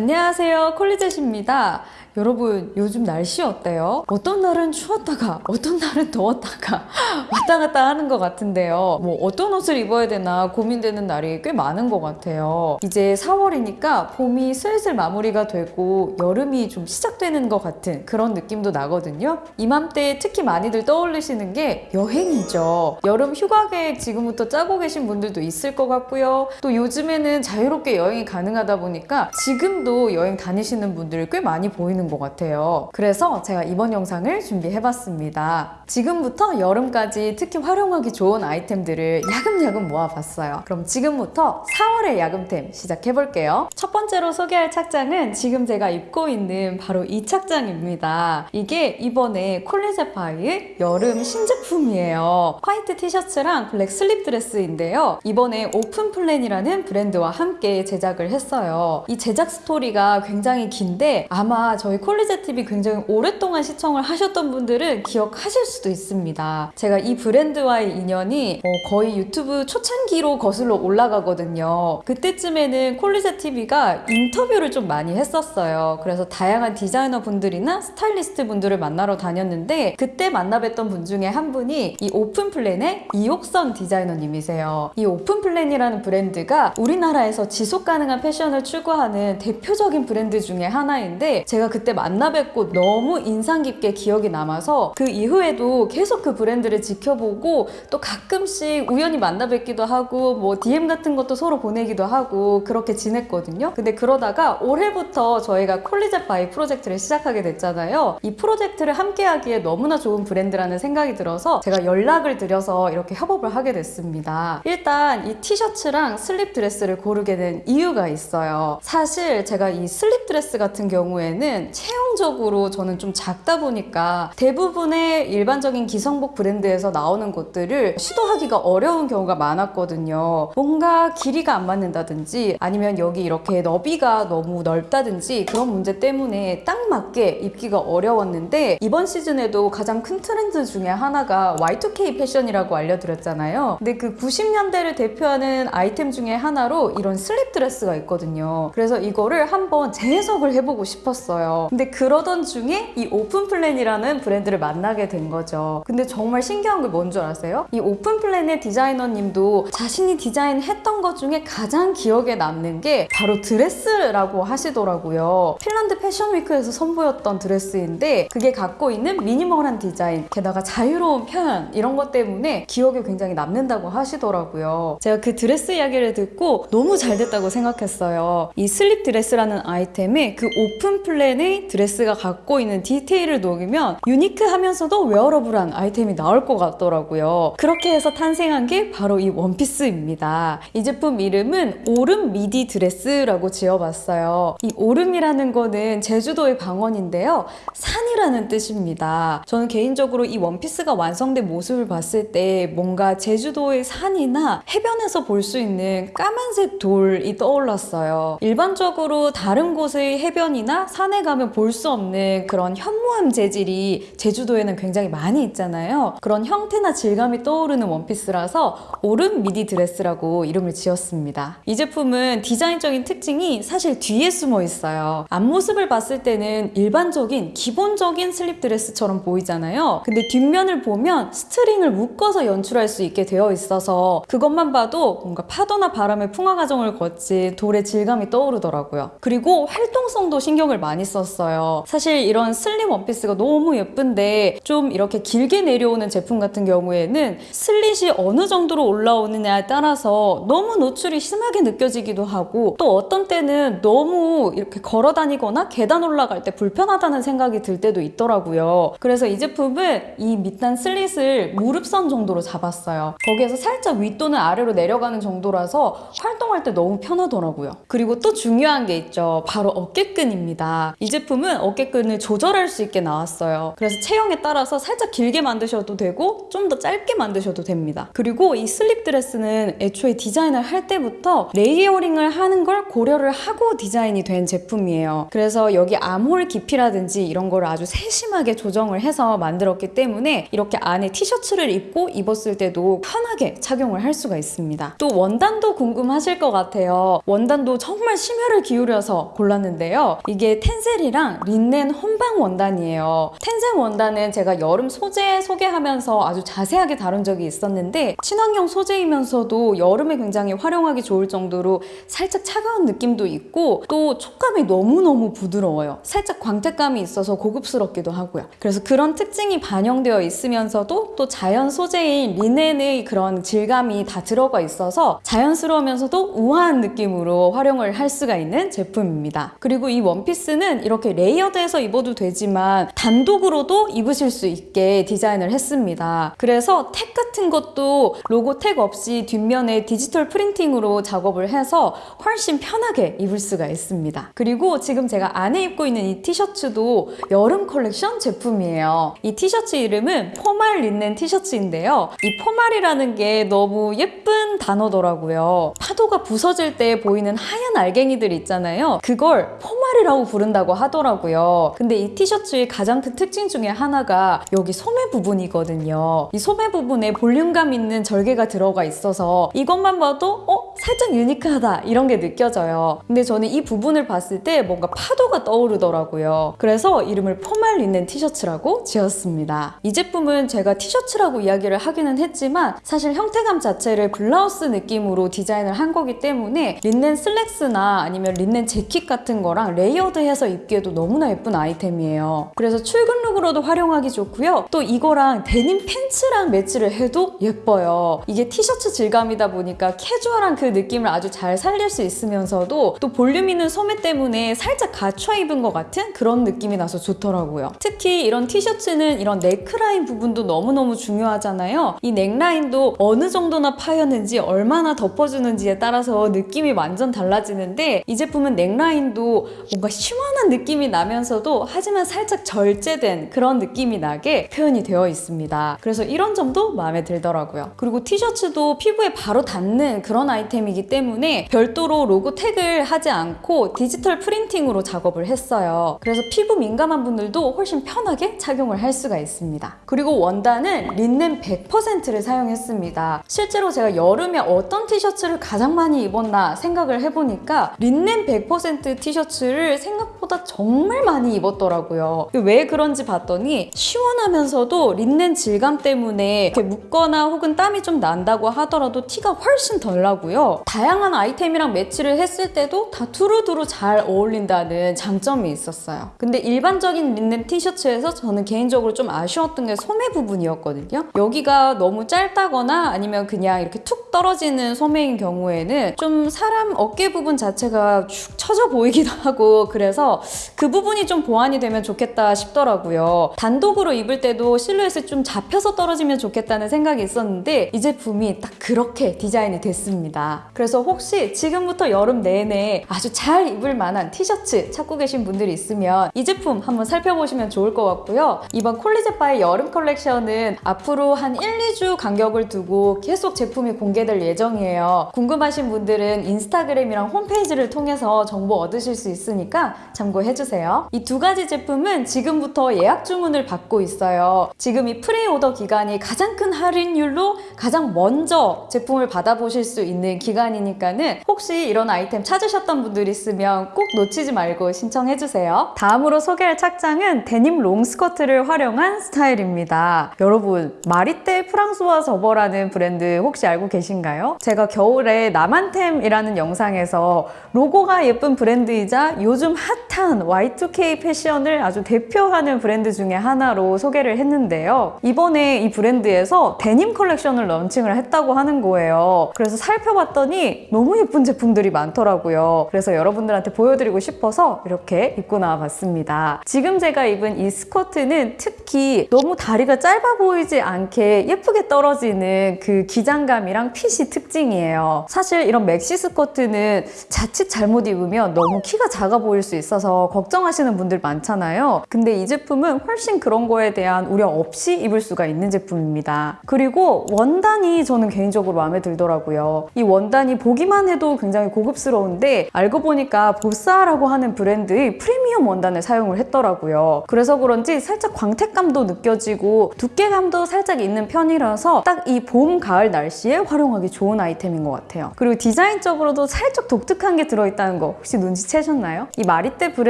안녕하세요. 콜리젯입니다 여러분 요즘 날씨 어때요? 어떤 날은 추웠다가 어떤 날은 더웠다가 왔다 갔다 하는 것 같은데요. 뭐 어떤 옷을 입어야 되나 고민되는 날이 꽤 많은 것 같아요. 이제 4월이니까 봄이 슬슬 마무리가 되고 여름이 좀 시작되는 것 같은 그런 느낌도 나거든요. 이맘때 특히 많이들 떠올리시는 게 여행이죠. 여름 휴가 계획 지금부터 짜고 계신 분들도 있을 것 같고요. 또 요즘에는 자유롭게 여행이 가능하다 보니까 지금도 여행 다니시는 분들 꽤 많이 보이는 것 같아요. 그래서 제가 이번 영상을 준비해봤습니다. 지금부터 여름까지 특히 활용하기 좋은 아이템들을 야금야금 모아봤어요. 그럼 지금부터 4월의 야금템 시작해볼게요. 첫 번째로 소개할 착장은 지금 제가 입고 있는 바로 이 착장입니다. 이게 이번에 콜리제 바이의 여름 신제품이에요. 화이트 티셔츠랑 블랙 슬립 드레스인데요. 이번에 오픈 플랜이라는 브랜드와 함께 제작을 했어요. 이 제작 스토리가 굉장히 긴데 아마 저희 콜리제 TV 굉장히 오랫동안 시청을 하셨던 분들은 기억하실 수도 있습니다. 제가 이 브랜드와의 인연이 어, 거의 유튜브 초창기로 거슬러 올라가거든요. 그때쯤에는 콜리제 TV가 인터뷰를 좀 많이 했었어요. 그래서 다양한 디자이너 분들이나 스타일리스트 분들을 만나러 다녔는데 그때 만나 뵀던 분 중에 한 분이 이 오픈 플랜의 이옥선 디자이너님이세요. 이 오픈 플랜이라는 브랜드가 우리나라에서 지속 가능한 패션을 추구하는 대표적인 브랜드 중에 하나인데 제가 그때 만나 뵙고 너무 인상 깊게 기억이 남아서 그 이후에도 계속 그 브랜드를 지켜보고 또 가끔씩 우연히 만나 뵙기도 하고 뭐 DM 같은 것도 서로 보내기도 하고 그렇게 지냈거든요. 근데 그러다가 올해부터 저희가 콜리젯 바이 프로젝트를 시작하게 됐잖아요. 이 프로젝트를 함께 하기에 너무나 좋은 브랜드라는 생각이 들어서 제가 연락을 드려서 이렇게 협업을 하게 됐습니다. 일단 이 티셔츠랑 슬립 드레스를 고르게 된 이유가 있어요. 사실 제가 이 슬립 드레스 같은 경우에는 체형적으로 저는 좀 작다 보니까 대부분의 일반적인 기성복 브랜드에서 나오는 것들을 시도하기가 어려운 경우가 많았거든요. 뭔가 길이가 안 맞는다든지 아니면 여기 이렇게 너비가 너무 넓다든지 그런 문제 때문에 딱 맞게 입기가 어려웠는데 이번 시즌에도 가장 큰 트렌드 중에 하나가 Y2K 패션이라고 알려드렸잖아요. 근데 그 90년대를 대표하는 아이템 중에 하나로 이런 슬립 드레스가 있거든요. 그래서 이거를 한번 재해석을 해보고 싶었어요. 근데 그러던 중에 이 오픈 플랜이라는 브랜드를 만나게 된 거죠. 근데 정말 신기한 게 뭔 줄 아세요? 이 오픈 플랜의 디자이너님도 자신이 디자인했던 것 중에 가장 기억에 남는 게 바로 드레스라고 하시더라고요. 핀란드 패션 위크에서 선보였던 드레스인데 그게 갖고 있는 미니멀한 디자인, 게다가 자유로운 표현 이런 것 때문에 기억에 굉장히 남는다고 하시더라고요. 제가 그 드레스 이야기를 듣고 너무 잘 됐다고 생각했어요. 이 슬립 드레스라는 아이템에 그 오픈 플랜의 드레스가 갖고 있는 디테일을 녹이면 유니크하면서도 wearable한 아이템이 나올 것 같더라고요. 그렇게 해서 탄생한 게 바로 이 원피스입니다. 이 제품 이름은 오름 미디 드레스라고 지어봤어요. 이 오름이라는 거는 제주도의 방언인데요. 산이라는 뜻입니다. 저는 개인적으로 이 원피스가 완성된 모습을 봤을 때 뭔가 제주도의 산이나 해변에서 볼 수 있는 까만색 돌이 떠올랐어요. 일반적으로 다른 곳의 해변이나 산에 가면 볼 수 없는 그런 현무암 재질이 제주도에는 굉장히 많이 있잖아요. 그런 형태나 질감이 떠오르는 원피스라서 오름 미디 드레스라고 이름을 지었습니다. 이 제품은 디자인적인 특징이 사실 뒤에 숨어 있어요. 앞모습을 봤을 때는 일반적인 기본적인 슬립 드레스처럼 보이잖아요. 근데 뒷면을 보면 스트링을 묶어서 연출할 수 있게 되어 있어서 그것만 봐도 뭔가 파도나 바람의 풍화 과정을 거친 돌의 질감이 떠오르더라고요. 그리고 활동성도 신경을 많이 썼어요. 사실 이런 슬림 원피스가 너무 예쁜데 좀 이렇게 길게 내려오는 제품 같은 경우에는 슬릿이 어느 정도로 올라오느냐에 따라서 너무 노출이 심하게 느껴지기도 하고 또 어떤 때는 너무 이렇게 걸어 다니거나 계단 올라갈 때 불편하다는 생각이 들 때도 있더라고요. 그래서 이 제품은 이 밑단 슬릿을 무릎선 정도로 잡았어요. 거기에서 살짝 윗 또는 아래로 내려가는 정도라서 활동할 때 너무 편하더라고요. 그리고 또 중요한 게 있죠. 바로 어깨끈입니다. 이 제품은 어깨끈을 조절할 수 있게 나왔어요. 그래서 체형에 따라서 살짝 길게 만드셔도 되고 좀 더 짧게 만드셔도 됩니다. 그리고 이 슬립 드레스는 애초에 디자인을 할 때부터 layering을 하는 걸 고려를 하고 디자인이 된 제품이에요. 그래서 여기 암홀 깊이라든지 이런 거를 아주 세심하게 조정을 해서 만들었기 때문에 이렇게 안에 티셔츠를 입고 입었을 때도 편하게 착용을 할 수가 있습니다. 또 원단도 궁금하실 것 같아요. 원단도 정말 심혈을 기울여서 골랐는데요. 이게 텐셀 이랑 린넨 혼방 원단이에요. 텐셀 원단은 제가 여름 소재 소개하면서 아주 자세하게 다룬 적이 있었는데 친환경 소재이면서도 여름에 굉장히 활용하기 좋을 정도로 살짝 차가운 느낌도 있고 또 촉감이 너무너무 부드러워요. 살짝 광택감이 있어서 고급스럽기도 하고요. 그래서 그런 특징이 반영되어 있으면서도 또 자연 소재인 리넨의 그런 질감이 다 들어가 있어서 자연스러우면서도 우아한 느낌으로 활용을 할 수가 있는 제품입니다. 그리고 이 원피스는 이렇게 layered해서 입어도 되지만 단독으로도 입으실 수 있게 디자인을 했습니다. 그래서 택 같은 것도 로고 택 없이 뒷면에 디지털 프린팅으로 작업을 해서 훨씬 편하게 입을 수가 있습니다. 그리고 지금 제가 안에 입고 있는 이 티셔츠도 여름 컬렉션 제품이에요. 이 티셔츠 이름은 포말 린넨 티셔츠인데요. 이 포말이라는 게 너무 예쁜 단어더라고요. 파도가 부서질 때 보이는 하얀 알갱이들 있잖아요. 그걸 포말이라고 부른다고 하더라고요. 근데 이 티셔츠의 가장 큰 특징 중에 하나가 여기 소매 부분이거든요. 이 소매 부분에 볼륨감 있는 절개가 들어가 있어서 이것만 봐도 어? 살짝 유니크하다 이런 게 느껴져요. 근데 저는 이 부분을 봤을 때 뭔가 파도가 떠오르더라고요. 그래서 이름을 포말 린넨 티셔츠라고 지었습니다. 이 제품은 제가 티셔츠라고 이야기를 하기는 했지만 사실 형태감 자체를 블라우스 느낌으로 디자인을 한 거기 때문에 린넨 슬랙스나 아니면 린넨 재킷 같은 거랑 layered해서 입기 에도 너무나 예쁜 아이템이에요. 그래서 출근 룩으로도 활용하기 좋고요. 또 이거랑 데님 팬츠랑 매치를 해도 예뻐요. 이게 티셔츠 질감이다 보니까 캐주얼한 그 느낌을 아주 잘 살릴 수 있으면서도 또 볼륨 있는 소매 때문에 살짝 갖춰 입은 것 같은 그런 느낌이 나서 좋더라고요. 특히 이런 티셔츠는 이런 넥라인 부분도 너무너무 중요하잖아요. 이 넥라인도 어느 정도나 파였는지 얼마나 덮어주는지에 따라서 느낌이 완전 달라지는데 이 제품은 넥라인도 뭔가 시원한 느낌 이 나면서도 하지만 살짝 절제된 그런 느낌이 나게 표현이 되어 있습니다. 그래서 이런 점도 마음에 들더라고요. 그리고 티셔츠도 피부에 바로 닿는 그런 아이템이기 때문에 별도로 로고 태그를 하지 않고 디지털 프린팅으로 작업을 했어요. 그래서 피부 민감한 분들도 훨씬 편하게 착용을 할 수가 있습니다. 그리고 원단은 린넨 100%를 사용했습니다. 실제로 제가 여름에 어떤 티셔츠를 가장 많이 입었나 생각을 해보니까 린넨 100% 티셔츠를 생각보다 정말 많이 입었더라고요. 왜 그런지 봤더니 시원하면서도 린넨 질감 때문에 이렇게 묻거나 혹은 땀이 좀 난다고 하더라도 티가 훨씬 덜 나고요. 다양한 아이템이랑 매치를 했을 때도 다 두루두루 잘 어울린다는 장점이 있었어요. 근데 일반적인 린넨 티셔츠에서 저는 개인적으로 좀 아쉬웠던 게 소매 부분이었거든요. 여기가 너무 짧다거나 아니면 그냥 이렇게 툭 떨어지는 소매인 경우에는 좀 사람 어깨 부분 자체가 축 처져 보이기도 하고 그래서 그 부분이 좀 보완이 되면 좋겠다 싶더라고요. 단독으로 입을 때도 실루엣이 좀 잡혀서 떨어지면 좋겠다는 생각이 있었는데 이 제품이 딱 그렇게 디자인이 됐습니다. 그래서 혹시 지금부터 여름 내내 아주 잘 입을 만한 티셔츠 찾고 계신 분들이 있으면 이 제품 한번 살펴보시면 좋을 것 같고요. 이번 콜리제바의 여름 컬렉션은 앞으로 한 1, 2주 간격을 두고 계속 제품이 공개될 예정이에요. 궁금하신 분들은 인스타그램이랑 홈페이지를 통해서 정보 얻으실 수 있으니까 참고 해주세요. 이 두 가지 제품은 지금부터 예약 주문을 받고 있어요. 지금 이 pre-order 기간이 가장 큰 할인율로 가장 먼저 제품을 받아보실 수 있는 기간이니까는 혹시 이런 아이템 찾으셨던 분들 있으면 꼭 놓치지 말고 신청해주세요. 다음으로 소개할 착장은 데님 롱스커트를 활용한 스타일입니다. 여러분, 마리떼 프랑소와 저버라는 브랜드 혹시 알고 계신가요? 제가 겨울에 나만템이라는 영상에서 로고가 예쁜 브랜드이자 요즘 핫한 Y2K 패션을 아주 대표하는 브랜드 중에 하나로 소개를 했는데요. 이번에 이 브랜드에서 데님 컬렉션을 런칭을 했다고 하는 거예요. 그래서 살펴봤더니 너무 예쁜 제품들이 많더라고요. 그래서 여러분들한테 보여드리고 싶어서 이렇게 입고 나와봤습니다. 지금 제가 입은 이 스커트는 특히 너무 다리가 짧아 보이지 않게 예쁘게 떨어지는 그 기장감이랑 핏이 특징이에요. 사실 이런 맥시 스커트는 자칫 잘못 입으면 너무 키가 작아 보일 수 있어서 걱정하시는 분들 많잖아요. 근데 이 제품은 훨씬 그런 거에 대한 우려 없이 입을 수가 있는 제품입니다. 그리고 원단이 저는 개인적으로 마음에 들더라고요. 이 원단이 보기만 해도 굉장히 고급스러운데 알고 보니까 보사라고 하는 브랜드의 프리미엄 원단을 사용을 했더라고요. 그래서 그런지 살짝 광택감도 느껴지고 두께감도 살짝 있는 편이라서 딱 이 봄, 가을 날씨에 활용하기 좋은 아이템인 것 같아요. 그리고 디자인적으로도 살짝 독특한 게 들어있다는 거 혹시 눈치채셨나요? 이 마리떼 브랜드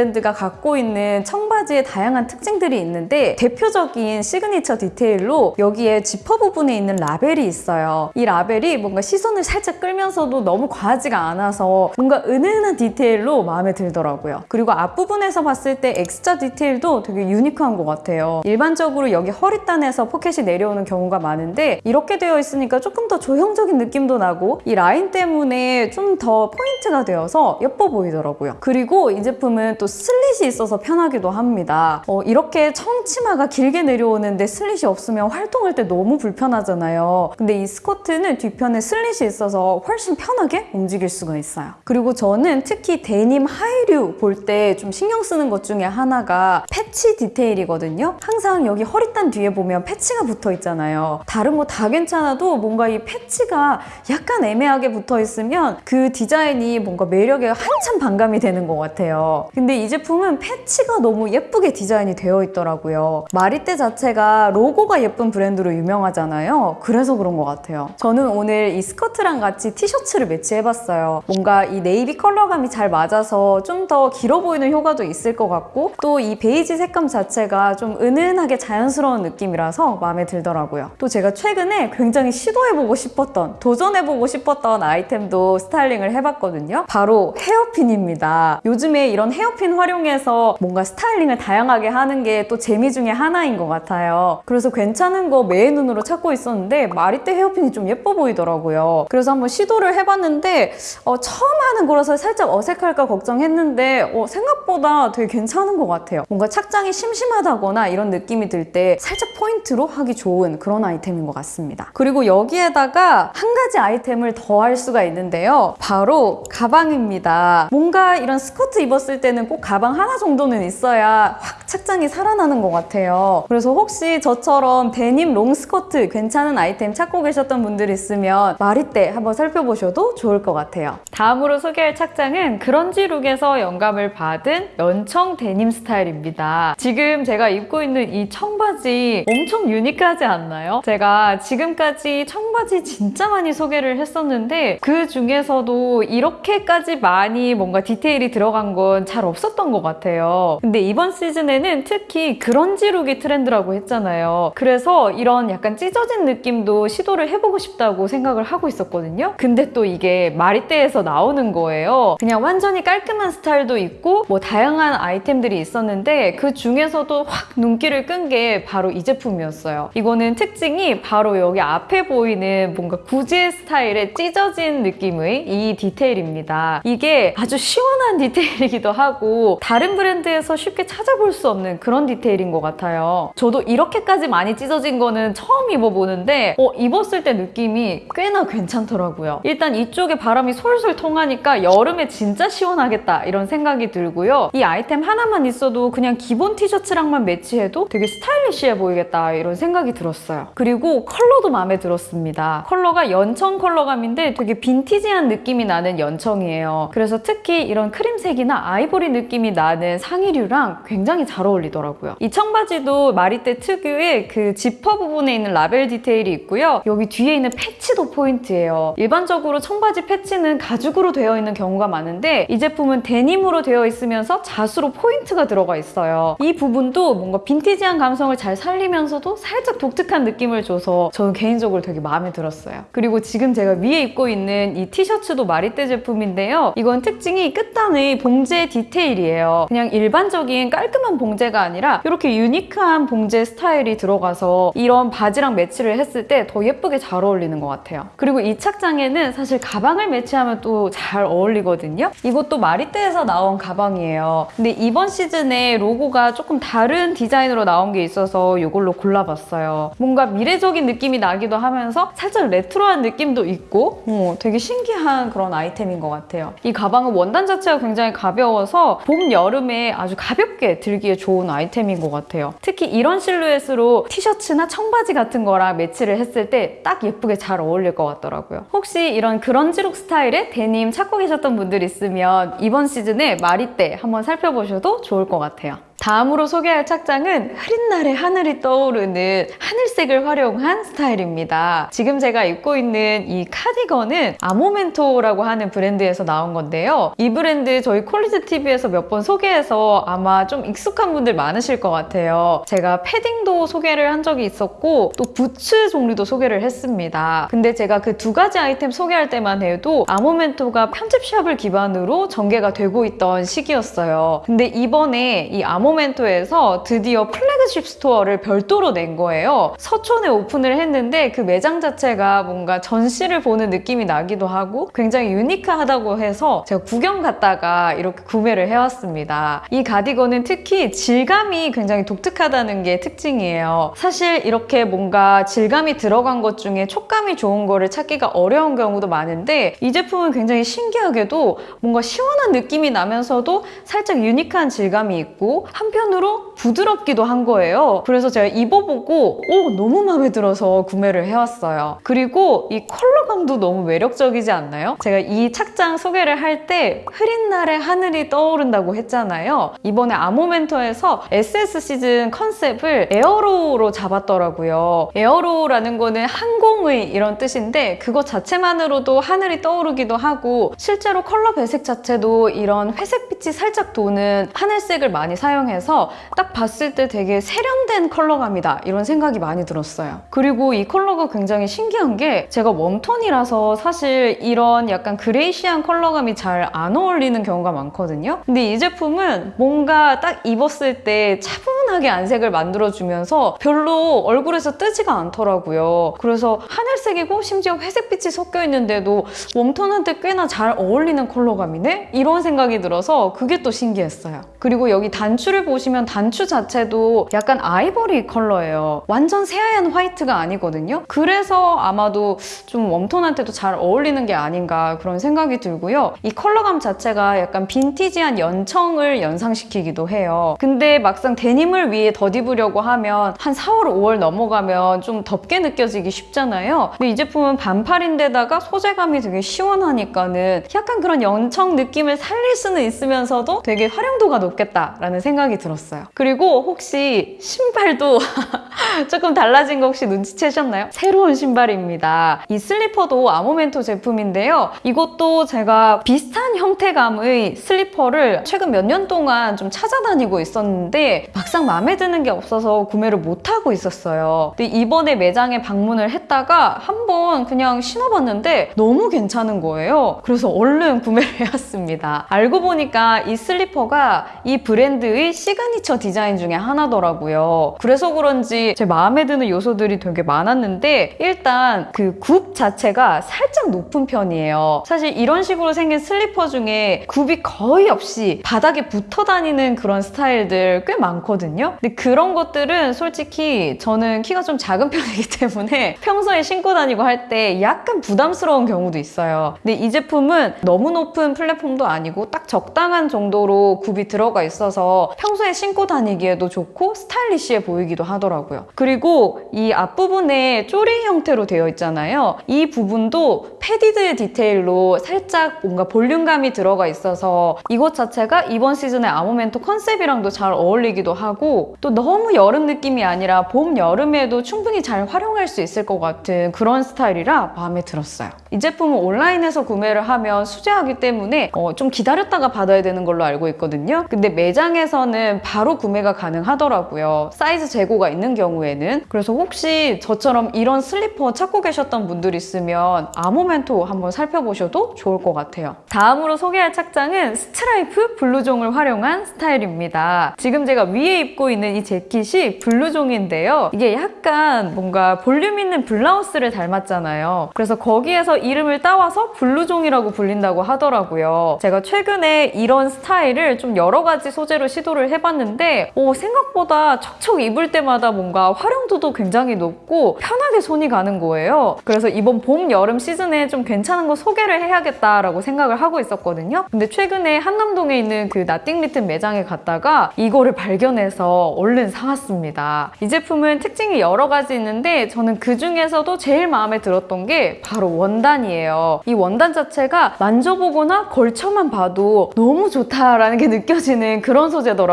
가 갖고 있는 청바지의 다양한 특징들이 있는데 대표적인 시그니처 디테일로 여기에 지퍼 부분에 있는 라벨이 있어요. 이 라벨이 뭔가 시선을 살짝 끌면서도 너무 과하지가 않아서 뭔가 은은한 디테일로 마음에 들더라고요. 그리고 앞부분에서 봤을 때 X자 디테일도 되게 유니크한 것 같아요. 일반적으로 여기 허리단에서 포켓이 내려오는 경우가 많은데 이렇게 되어 있으니까 조금 더 조형적인 느낌도 나고 이 라인 때문에 좀 더 포인트가 되어서 예뻐 보이더라고요. 그리고 이 제품은 또 슬릿이 있어서 편하기도 합니다. 어, 이렇게 청치마가 길게 내려오는데 슬릿이 없으면 활동할 때 너무 불편하잖아요. 근데 이 스커트는 뒤편에 슬릿이 있어서 훨씬 편하게 움직일 수가 있어요. 그리고 저는 특히 데님 하의류 볼 때 좀 신경 쓰는 것 중에 하나가 패치 디테일이거든요. 항상 여기 허리단 뒤에 보면 패치가 붙어 있잖아요. 다른 거 다 괜찮아도 뭔가 이 패치가 약간 애매하게 붙어 있으면 그 디자인이 뭔가 매력에 한참 반감이 되는 것 같아요. 근데 이 제품은 패치가 너무 예쁘게 디자인이 되어 있더라고요. 마리떼 자체가 로고가 예쁜 브랜드로 유명하잖아요. 그래서 그런 것 같아요. 저는 오늘 이 스커트랑 같이 티셔츠를 매치해봤어요. 뭔가 이 네이비 컬러감이 잘 맞아서 좀 더 길어 보이는 효과도 있을 것 같고 또 이 베이지 색감 자체가 좀 은은하게 자연스러운 느낌이라서 마음에 들더라고요. 또 제가 최근에 굉장히 시도해보고 싶었던 도전해보고 싶었던 아이템도 스타일링을 해봤거든요. 바로 헤어핀입니다. 요즘에 이런 헤어핀 활용해서 뭔가 스타일링을 다양하게 하는 게 또 재미 중에 하나인 것 같아요. 그래서 괜찮은 거 매의 눈으로 찾고 있었는데 마리떼 헤어핀이 좀 예뻐 보이더라고요. 그래서 한번 시도를 해봤는데 어, 처음 하는 거라서 살짝 어색할까 걱정했는데 어, 생각보다 되게 괜찮은 것 같아요. 뭔가 착장이 심심하다거나 이런 느낌이 들 때 살짝 포인트로 하기 좋은 그런 아이템인 것 같습니다. 그리고 여기에다가 한 가지 아이템을 더 할 수가 있는데요. 바로 가방입니다. 뭔가 이런 스커트 입었을 때는 꼭 가방 하나 정도는 있어야 확 착장이 살아나는 것 같아요. 그래서 혹시 저처럼 데님 롱 스커트 괜찮은 아이템 찾고 계셨던 분들 있으면 마리떼 한번 살펴보셔도 좋을 것 같아요. 다음으로 소개할 착장은 그런지 룩에서 영감을 받은 연청 데님 스타일입니다. 지금 제가 입고 있는 이 청바지 엄청 유니크하지 않나요? 제가 지금까지 청바지 진짜 많이 소개를 했었는데 그 중에서도 이렇게까지 많이 뭔가 디테일이 들어간 건 잘 없 었던 것 같아요. 근데 이번 시즌에는 특히 그런지 룩이 트렌드라고 했잖아요. 그래서 이런 약간 찢어진 느낌도 시도를 해보고 싶다고 생각을 하고 있었거든요. 근데 또 이게 마리떼에서 나오는 거예요. 그냥 완전히 깔끔한 스타일도 있고 뭐 다양한 아이템들이 있었는데 그 중에서도 확 눈길을 끈 게 바로 이 제품이었어요. 이거는 특징이 바로 여기 앞에 보이는 뭔가 구제 스타일의 찢어진 느낌의 이 디테일입니다. 이게 아주 시원한 디테일이기도 하고 다른 브랜드에서 쉽게 찾아볼 수 없는 그런 디테일인 것 같아요. 저도 이렇게까지 많이 찢어진 거는 처음 입어보는데 어, 입었을 때 느낌이 꽤나 괜찮더라고요. 일단 이쪽에 바람이 솔솔 통하니까 여름에 진짜 시원하겠다 이런 생각이 들고요. 이 아이템 하나만 있어도 그냥 기본 티셔츠랑만 매치해도 되게 스타일리시해 보이겠다 이런 생각이 들었어요. 그리고 컬러도 마음에 들었습니다. 컬러가 연청 컬러감인데 되게 빈티지한 느낌이 나는 연청이에요. 그래서 특히 이런 크림색이나 아이보리 느낌이 나는 상의류랑 굉장히 잘 어울리더라고요. 이 청바지도 마리떼 특유의 그 지퍼 부분에 있는 라벨 디테일이 있고요. 여기 뒤에 있는 패치도 포인트예요. 일반적으로 청바지 패치는 가죽으로 되어 있는 경우가 많은데 이 제품은 데님으로 되어 있으면서 자수로 포인트가 들어가 있어요. 이 부분도 뭔가 빈티지한 감성을 잘 살리면서도 살짝 독특한 느낌을 줘서 저는 개인적으로 되게 마음에 들었어요. 그리고 지금 제가 위에 입고 있는 이 티셔츠도 마리떼 제품인데요. 이건 특징이 끝단의 봉제 디테일 이에요. 그냥 일반적인 깔끔한 봉제가 아니라 이렇게 유니크한 봉제 스타일이 들어가서 이런 바지랑 매치를 했을 때 더 예쁘게 잘 어울리는 것 같아요. 그리고 이 착장에는 사실 가방을 매치하면 또 잘 어울리거든요. 이것도 마리떼에서 나온 가방이에요. 근데 이번 시즌에 로고가 조금 다른 디자인으로 나온 게 있어서 이걸로 골라봤어요. 뭔가 미래적인 느낌이 나기도 하면서 살짝 레트로한 느낌도 있고 어, 되게 신기한 그런 아이템인 것 같아요. 이 가방은 원단 자체가 굉장히 가벼워서 봄, 여름에 아주 가볍게 들기에 좋은 아이템인 것 같아요. 특히 이런 실루엣으로 티셔츠나 청바지 같은 거랑 매치를 했을 때 딱 예쁘게 잘 어울릴 것 같더라고요. 혹시 이런 그런지룩 스타일의 데님 찾고 계셨던 분들 있으면 이번 시즌에 마리떼 한번 살펴보셔도 좋을 것 같아요. 다음으로 소개할 착장은 흐린 날에 하늘이 떠오르는 하늘색을 활용한 스타일입니다. 지금 제가 입고 있는 이 카디건은 아모멘토라고 하는 브랜드에서 나온 건데요. 이 브랜드 저희 콜리즈 TV에서 몇 번 소개해서 아마 좀 익숙한 분들 많으실 것 같아요. 제가 패딩도 소개를 한 적이 있었고 또 부츠 종류도 소개를 했습니다. 근데 제가 그 두 가지 아이템 소개할 때만 해도 아모멘토가 편집샵을 기반으로 전개가 되고 있던 시기였어요. 근데 이번에 이 아모 모멘토에서 드디어 플래그십 스토어를 별도로 낸 거예요. 서촌에 오픈을 했는데 그 매장 자체가 뭔가 전시를 보는 느낌이 나기도 하고 굉장히 유니크하다고 해서 제가 구경 갔다가 이렇게 구매를 해왔습니다. 이 가디건은 특히 질감이 굉장히 독특하다는 게 특징이에요. 사실 이렇게 뭔가 질감이 들어간 것 중에 촉감이 좋은 거를 찾기가 어려운 경우도 많은데 이 제품은 굉장히 신기하게도 뭔가 시원한 느낌이 나면서도 살짝 유니크한 질감이 있고 한편으로 부드럽기도 한 거예요. 그래서 제가 입어보고 오 너무 마음에 들어서 구매를 해왔어요. 그리고 이 컬러감도 너무 매력적이지 않나요? 제가 이 착장 소개를 할 때 흐린 날에 하늘이 떠오른다고 했잖아요. 이번에 아모멘토에서 SS 시즌 컨셉을 aero로 잡았더라고요. aero라는 거는 항공의 이런 뜻인데 그것 자체만으로도 하늘이 떠오르기도 하고 실제로 컬러 배색 자체도 이런 회색빛이 살짝 도는 하늘색을 많이 사용해 서 딱 봤을 때 되게 세련된 컬러감이다 이런 생각이 많이 들었어요. 그리고 이 컬러가 굉장히 신기한 게 제가 웜톤이라서 사실 이런 약간 grayish한 컬러감이 잘 안 어울리는 경우가 많거든요. 근데 이 제품은 뭔가 딱 입었을 때 차분하게 안색을 만들어주면서 별로 얼굴에서 뜨지가 않더라고요. 그래서 하늘색이고 심지어 회색빛이 섞여 있는데도 웜톤한테 꽤나 잘 어울리는 컬러감이네? 이런 생각이 들어서 그게 또 신기했어요. 그리고 여기 단추를 보시면 단추 자체도 약간 아이보리 컬러예요. 완전 새하얀 화이트가 아니거든요. 그래서 아마도 좀 웜톤한테도 잘 어울리는 게 아닌가 그런 생각이 들고요. 이 컬러감 자체가 약간 빈티지한 연청을 연상시키기도 해요. 근데 막상 데님을 위해 덧입으려고 하면 한 4월, 5월 넘어가면 좀 덥게 느껴지기 쉽잖아요. 근데 이 제품은 반팔인데다가 소재감이 되게 시원하니까는 약간 그런 연청 느낌을 살릴 수는 있으면서도 되게 활용도가 높겠다라는 생각이 들었어요. 그리고 혹시 신발도 조금 달라진 거 혹시 눈치채셨나요? 새로운 신발입니다. 이 슬리퍼도 아모멘토 제품인데요. 이것도 제가 비슷한 형태감의 슬리퍼를 최근 몇 년 동안 좀 찾아다니고 있었는데 막상 마음에 드는 게 없어서 구매를 못하고 있었어요. 근데 이번에 매장에 방문을 했다가 한번 그냥 신어봤는데 너무 괜찮은 거예요. 그래서 얼른 구매를 해왔습니다. 알고 보니까 이 슬리퍼가 이 브랜드의 시그니처 디자인 중에 하나더라고요. 그래서 그런지 제 마음에 드는 요소들이 되게 많았는데 일단 그 굽 자체가 살짝 높은 편이에요. 사실 이런 식으로 생긴 슬리퍼 중에 굽이 거의 없이 바닥에 붙어 다니는 그런 스타일들 꽤 많거든요. 근데 그런 것들은 솔직히 저는 키가 좀 작은 편이기 때문에 평소에 신고 다니고 할 때 약간 부담스러운 경우도 있어요. 근데 이 제품은 너무 높은 플랫폼도 아니고 딱 적당한 정도로 굽이 들어가 있어서 평소에 신고 다니기에도 좋고 스타일리시해 보이기도 하더라고요. 그리고 이 앞부분에 쪼리 형태로 되어 있잖아요. 이 부분도 padded 디테일로 살짝 뭔가 볼륨감이 들어가 있어서 이것 자체가 이번 시즌의 아모멘토 컨셉이랑도 잘 어울리기도 하고 또 너무 여름 느낌이 아니라 봄, 여름에도 충분히 잘 활용할 수 있을 것 같은 그런 스타일이라 마음에 들었어요. 이 제품은 온라인에서 구매를 하면 수제하기 때문에 어, 좀 기다렸다가 받아야 되는 걸로 알고 있거든요. 근데 매장에서는 바로 구매가 가능하더라고요. 사이즈 재고가 있는 경우에는. 그래서 혹시 저처럼 이런 슬리퍼 찾고 계셨던 분들 있으면 아모멘토 한번 살펴보셔도 좋을 것 같아요. 다음으로 소개할 착장은 스트라이프 블루종을 활용한 스타일입니다. 지금 제가 위에 입고 있는 이 재킷이 블루종인데요. 이게 약간 뭔가 볼륨 있는 블라우스를 닮았잖아요. 그래서 거기에서 이름을 따와서 블루종이라고 불린다고 하더라고요. 제가 최근에 이런 스타일을 좀 여러 가지 소재로 시도를 해봤는데 오, 생각보다 척척 입을 때마다 뭔가 활용도도 굉장히 높고 편하게 손이 가는 거예요. 그래서 이번 봄, 여름 시즌에 좀 괜찮은 거 소개를 해야겠다라고 생각을 하고 있었거든요. 근데 최근에 한남동에 있는 그 나띵 리튼 매장에 갔다가 이거를 발견해서 얼른 사왔습니다. 이 제품은 특징이 여러 가지 있는데 저는 그 중에서도 제일 마음에 들었던 게 바로 원단이에요. 이 원단 자체가 만져보거나 걸쳐만 봐도 너무 좋다라는 게 느껴지는 그런 소재더라고요.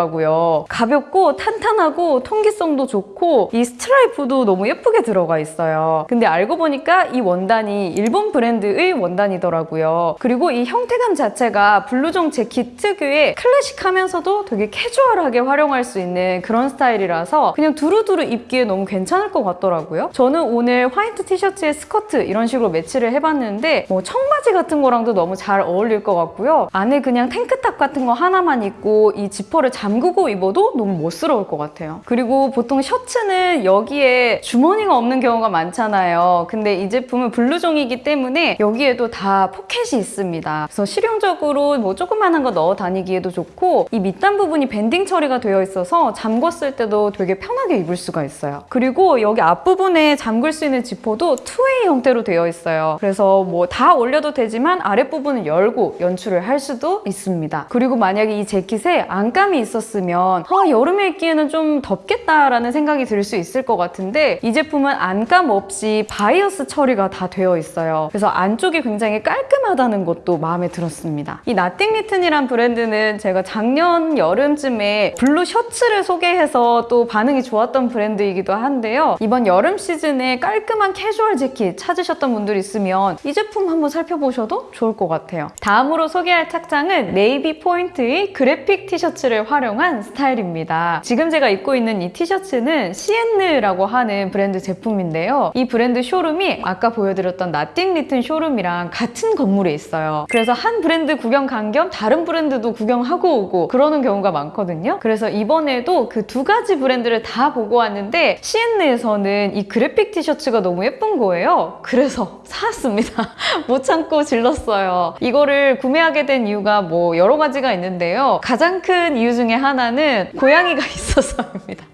가볍고 탄탄하고 통기성도 좋고 이 스트라이프도 너무 예쁘게 들어가 있어요. 근데 알고 보니까 이 원단이 일본 브랜드의 원단이더라고요. 그리고 이 형태감 자체가 블루종 재킷 특유의 클래식하면서도 되게 캐주얼하게 활용할 수 있는 그런 스타일이라서 그냥 두루두루 입기에 너무 괜찮을 것 같더라고요. 저는 오늘 화이트 티셔츠에 스커트 이런 식으로 매치를 해봤는데 뭐 청바지 같은 거랑도 너무 잘 어울릴 것 같고요. 안에 그냥 탱크탑 같은 거 하나만 입고 이 지퍼를 잠그고 입어도 너무 멋스러울 것 같아요. 그리고 보통 셔츠는 여기에 주머니가 없는 경우가 많잖아요. 근데 이 제품은 블루종이기 때문에 여기에도 다 포켓이 있습니다. 그래서 실용적으로 뭐 조그만한 거 넣어 다니기에도 좋고 이 밑단 부분이 밴딩 처리가 되어 있어서 잠궜을 때도 되게 편하게 입을 수가 있어요. 그리고 여기 앞부분에 잠글 수 있는 지퍼도 two-way 형태로 되어 있어요. 그래서 뭐 다 올려도 되지만 아랫부분은 열고 연출을 할 수도 있습니다. 그리고 만약에 이 재킷에 안감이 있 었으면 아, 여름에 입기에는 좀 덥겠다라는 생각이 들 수 있을 것 같은데 이 제품은 안감 없이 바이어스 처리가 다 되어 있어요. 그래서 안쪽이 굉장히 깔끔하다는 것도 마음에 들었습니다. 이 Nothing Written이란 브랜드는 제가 작년 여름쯤에 블루 셔츠를 소개해서 또 반응이 좋았던 브랜드이기도 한데요. 이번 여름 시즌에 깔끔한 캐주얼 재킷 찾으셨던 분들 있으면 이 제품 한번 살펴보셔도 좋을 것 같아요. 다음으로 소개할 착장은 네이비 포인트의 그래픽 티셔츠를 활용 한 스타일입니다. 지금 제가 입고 있는 이 티셔츠는 시엔느라고 하는 브랜드 제품인데요. 이 브랜드 쇼룸이 아까 보여드렸던 나띵 리튼 쇼룸이랑 같은 건물에 있어요. 그래서 한 브랜드 구경 간 겸 다른 브랜드도 구경하고 오고 그러는 경우가 많거든요. 그래서 이번에도 그 두 가지 브랜드를 다 보고 왔는데 시엔느에서는 이 그래픽 티셔츠가 너무 예쁜 거예요. 그래서 사왔습니다. 못 참고 질렀어요. 이거를 구매하게 된 이유가 뭐 여러 가지가 있는데요. 가장 큰 이유 중에 하나는 고양이가 있어서입니다.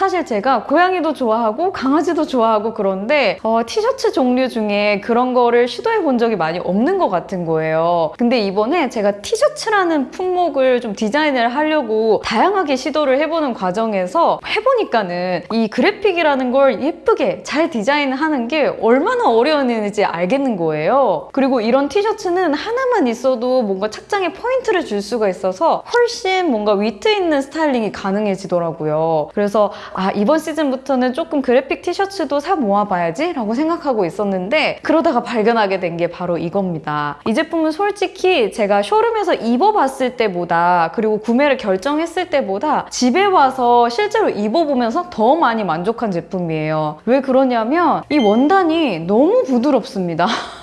사실 제가 고양이도 좋아하고 강아지도 좋아하고 그런데 어, 티셔츠 종류 중에 그런 거를 시도해 본 적이 많이 없는 것 같은 거예요. 근데 이번에 제가 티셔츠라는 품목을 좀 디자인을 하려고 다양하게 시도를 해보는 과정에서 해보니까는 이 그래픽이라는 걸 예쁘게 잘 디자인하는 게 얼마나 어려웠는지 알겠는 거예요. 그리고 이런 티셔츠는 하나만 있어도 뭔가 착장에 포인트를 줄 수가 있어서 훨씬 뭔가 위트 있는 스타일링이 가능해지더라고요. 그래서 아 이번 시즌부터는 조금 그래픽 티셔츠도 사 모아봐야지 라고 생각하고 있었는데 그러다가 발견하게 된 게 바로 이겁니다. 이 제품은 솔직히 제가 쇼룸에서 입어봤을 때보다 그리고 구매를 결정했을 때보다 집에 와서 실제로 입어보면서 더 많이 만족한 제품이에요. 왜 그러냐면 이 원단이 너무 부드럽습니다.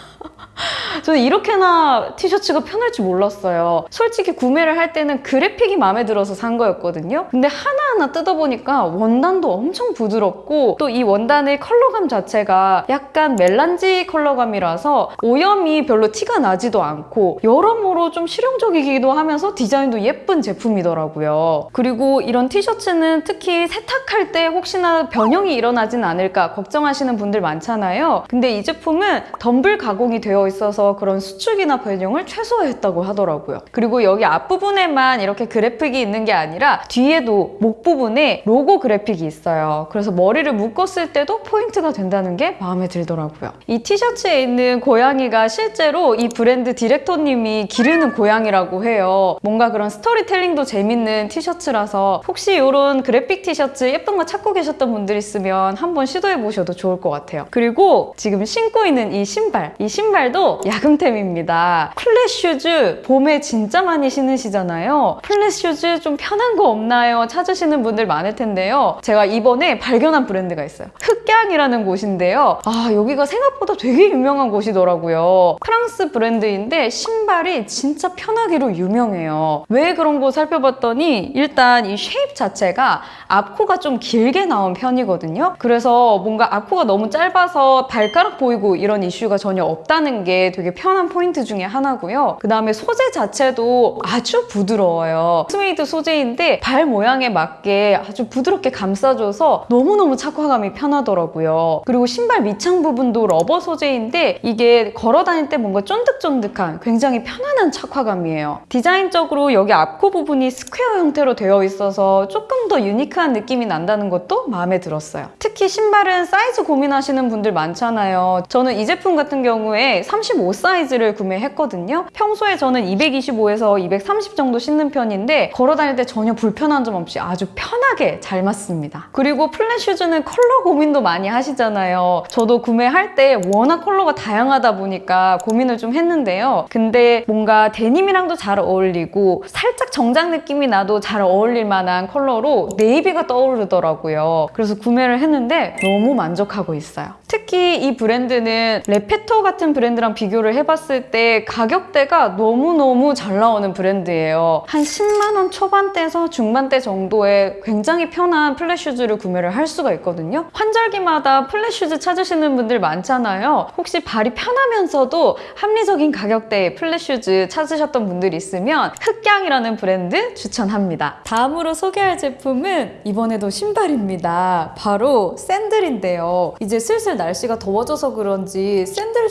저는 이렇게나 티셔츠가 편할 줄 몰랐어요. 솔직히 구매를 할 때는 그래픽이 마음에 들어서 산 거였거든요. 근데 하나하나 뜯어보니까 원단도 엄청 부드럽고 또 이 원단의 컬러감 자체가 약간 멜란지 컬러감이라서 오염이 별로 티가 나지도 않고 여러모로 좀 실용적이기도 하면서 디자인도 예쁜 제품이더라고요. 그리고 이런 티셔츠는 특히 세탁할 때 혹시나 변형이 일어나진 않을까 걱정하시는 분들 많잖아요. 근데 이 제품은 덤블 가공이 되어 있어서 그런 수축이나 변형을 최소화했다고 하더라고요. 그리고 여기 앞부분에만 이렇게 그래픽이 있는 게 아니라 뒤에도 목 부분에 로고 그래픽이 있어요. 그래서 머리를 묶었을 때도 포인트가 된다는 게 마음에 들더라고요. 이 티셔츠에 있는 고양이가 실제로 이 브랜드 디렉터님이 기르는 고양이라고 해요. 뭔가 그런 스토리텔링도 재밌는 티셔츠라서 혹시 이런 그래픽 티셔츠 예쁜 거 찾고 계셨던 분들 있으면 한번 시도해 보셔도 좋을 것 같아요. 그리고 지금 신고 있는 이 신발, 이 신발도 이번에도 야금템입니다. 플랫 슈즈 봄에 진짜 많이 신으시잖아요. 플랫 슈즈 좀 편한 거 없나요? 찾으시는 분들 많을 텐데요. 제가 이번에 발견한 브랜드가 있어요. 흑양이라는 곳인데요. 아 여기가 생각보다 되게 유명한 곳이더라고요. 프랑스 브랜드인데 신발이 진짜 편하기로 유명해요. 왜 그런 거 살펴봤더니 일단 이 shape 자체가 앞코가 좀 길게 나온 편이거든요. 그래서 뭔가 앞코가 너무 짧아서 발가락 보이고 이런 이슈가 전혀 없다는 게 되게 편한 포인트 중에 하나고요. 그 다음에 소재 자체도 아주 부드러워요. 스웨이드 소재인데 발 모양에 맞게 아주 부드럽게 감싸줘서 너무너무 착화감이 편하더라고요. 그리고 신발 밑창 부분도 러버 소재인데 이게 걸어 다닐 때 뭔가 쫀득쫀득한 굉장히 편안한 착화감이에요. 디자인적으로 여기 앞코 부분이 스퀘어 형태로 되어 있어서 조금 더 유니크한 느낌이 난다는 것도 마음에 들었어요. 특히 신발은 사이즈 고민하시는 분들 많잖아요. 저는 이 제품 같은 경우에 35 사이즈를 구매했거든요. 평소에 저는 225에서 230 정도 신는 편인데 걸어 다닐 때 전혀 불편한 점 없이 아주 편하게 잘 맞습니다. 그리고 플랫 슈즈는 컬러 고민도 많이 하시잖아요. 저도 구매할 때 워낙 컬러가 다양하다 보니까 고민을 좀 했는데요. 근데 뭔가 데님이랑도 잘 어울리고 살짝 정장 느낌이 나도 잘 어울릴 만한 컬러로 네이비가 떠오르더라고요. 그래서 구매를 했는데 너무 만족하고 있어요. 특히 이 브랜드는 레페토 같은 브랜드 랑 비교를 해봤을 때 가격대가 너무너무 잘 나오는 브랜드예요. 한 10만 원 초반대에서 중반대 정도의 굉장히 편한 플랫 슈즈를 구매를 할 수가 있거든요. 환절기마다 플랫 슈즈 찾으시는 분들 많잖아요. 혹시 발이 편하면서도 합리적인 가격대의 플랫 슈즈 찾으셨던 분들이 있으면 흑양이라는 브랜드 추천합니다. 다음으로 소개할 제품은 이번에도 신발입니다. 바로 샌들인데요. 이제 슬슬 날씨가 더워져서 그런지 샌들을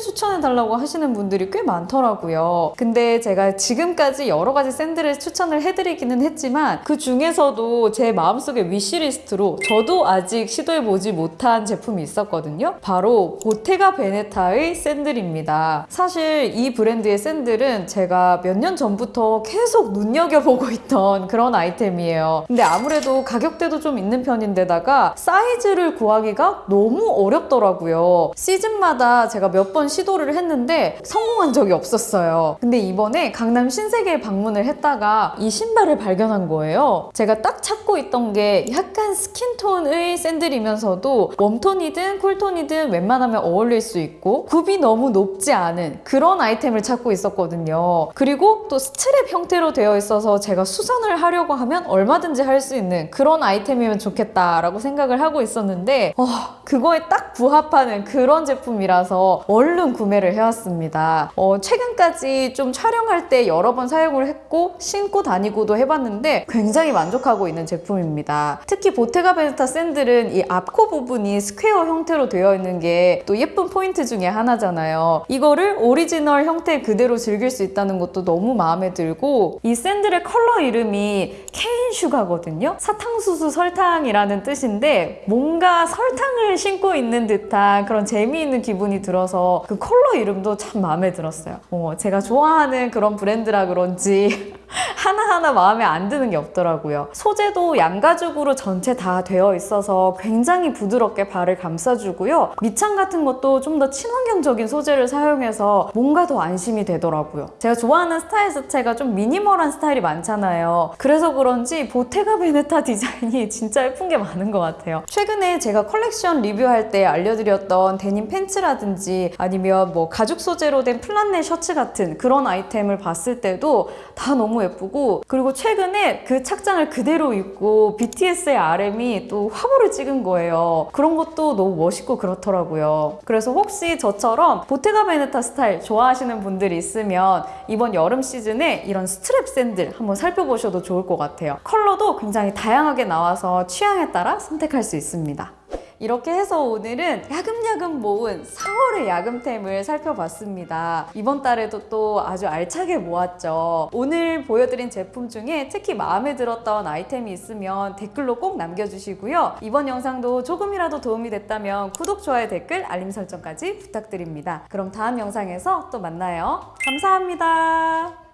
추천해달라고 하시는 분들이 꽤 많더라고요. 근데 제가 지금까지 여러 가지 샌들을 추천을 해드리기는 했지만 그 중에서도 제 마음속의 위시리스트로 저도 아직 시도해보지 못한 제품이 있었거든요. 바로 보테가 베네타의 샌들입니다. 사실 이 브랜드의 샌들은 제가 몇 년 전부터 계속 눈여겨보고 있던 그런 아이템이에요. 근데 아무래도 가격대도 좀 있는 편인데다가 사이즈를 구하기가 너무 어렵더라고요. 시즌마다 제가 몇 번 시도를 했는데 성공한 적이 없었어요. 근데 이번에 강남 신세계에 방문을 했다가 이 신발을 발견한 거예요. 제가 딱 찾고 있던 게 약간 스킨톤의 샌들이면서도 웜톤이든 쿨톤이든 웬만하면 어울릴 수 있고 굽이 너무 높지 않은 그런 아이템을 찾고 있었거든요. 그리고 또 스트랩 형태로 되어 있어서 제가 수선을 하려고 하면 얼마든지 할 수 있는 그런 아이템이면 좋겠다라고 생각을 하고 있었는데 어, 그거에 딱 부합하는 그런 제품이라서 얼른 구매를 해왔습니다. 어, 최근까지 좀 촬영할 때 여러 번 사용을 했고 신고 다니고도 해봤는데 굉장히 만족하고 있는 제품입니다. 특히 보테가 베네타 샌들은 이 앞코 부분이 스퀘어 형태로 되어 있는 게 또 예쁜 포인트 중에 하나잖아요. 이거를 오리지널 형태 그대로 즐길 수 있다는 것도 너무 마음에 들고 이 샌들의 컬러 이름이 cane sugar거든요. 사탕수수 설탕이라는 뜻인데 뭔가 설탕을 신고 있는 듯한 그런 재미있는 기분이 들어서 그 컬러 이름 도 참 마음에 들었어요. 어, 제가 좋아하는 그런 브랜드라 그런지 하나하나 마음에 안 드는 게 없더라고요. 소재도 양가죽으로 전체 다 되어 있어서 굉장히 부드럽게 발을 감싸주고요. 밑창 같은 것도 좀 더 친환경적인 소재를 사용해서 뭔가 더 안심이 되더라고요. 제가 좋아하는 스타일 자체가 좀 미니멀한 스타일이 많잖아요. 그래서 그런지 보테가 베네타 디자인이 진짜 예쁜 게 많은 것 같아요. 최근에 제가 컬렉션 리뷰할 때 알려드렸던 데님 팬츠라든지 아니면 뭐 가죽 소재로 된 플란넬 셔츠 같은 그런 아이템을 봤을 때도 다 너무 예쁘고 그리고 최근에 그 착장을 그대로 입고 BTS의 RM이 또 화보를 찍은 거예요. 그런 것도 너무 멋있고 그렇더라고요. 그래서 혹시 저처럼 보테가 베네타 스타일 좋아하시는 분들이 있으면 이번 여름 시즌에 이런 스트랩 샌들 한번 살펴보셔도 좋을 것 같아요. 컬러도 굉장히 다양하게 나와서 취향에 따라 선택할 수 있습니다. 이렇게 해서 오늘은 야금야금 모은 4월의 야금템을 살펴봤습니다. 이번 달에도 또 아주 알차게 모았죠. 오늘 보여드린 제품 중에 특히 마음에 들었던 아이템이 있으면 댓글로 꼭 남겨주시고요. 이번 영상도 조금이라도 도움이 됐다면 구독, 좋아요, 댓글, 알림 설정까지 부탁드립니다. 그럼 다음 영상에서 또 만나요. 감사합니다.